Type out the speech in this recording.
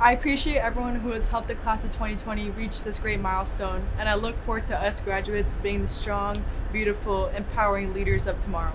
I appreciate everyone who has helped the class of 2020 reach this great milestone, and I look forward to us graduates being the strong, beautiful, empowering leaders of tomorrow.